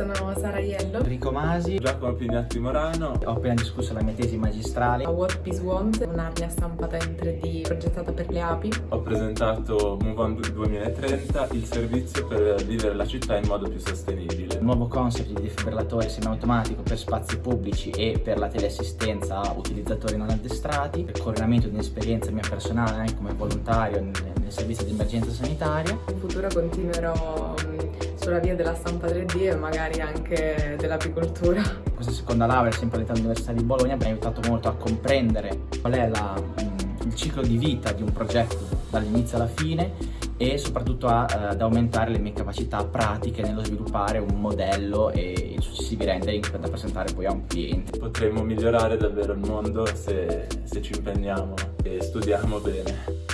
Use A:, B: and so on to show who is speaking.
A: sono Sara Iello.
B: Enrico Masi.
C: Giacomo Pignatti Morano.
B: Ho appena discusso la mia tesi magistrale.
A: A What Peace Want, un'arnia stampata in 3D progettata per le api.
C: Ho presentato Move On 2030, il servizio per vivere la città in modo più sostenibile.
B: Il nuovo concept di defibrillatore semiautomatico per spazi pubblici e per la teleassistenza a utilizzatori non addestrati, il coordinamento di un'esperienza mia personale anche come volontario nel, nel servizio di emergenza sanitaria.
A: In futuro continuerò sulla via della stampa 3D e magari anche dell'apicoltura.
B: Questa seconda laurea, sempre all'età dell'Università di Bologna, mi ha aiutato molto a comprendere qual è la, il ciclo di vita di un progetto dall'inizio alla fine e soprattutto a, eh, ad aumentare le mie capacità pratiche nello sviluppare un modello e i successivi rendering da presentare poi a un cliente.
C: Potremmo migliorare davvero il mondo se, se ci impegniamo e studiamo bene.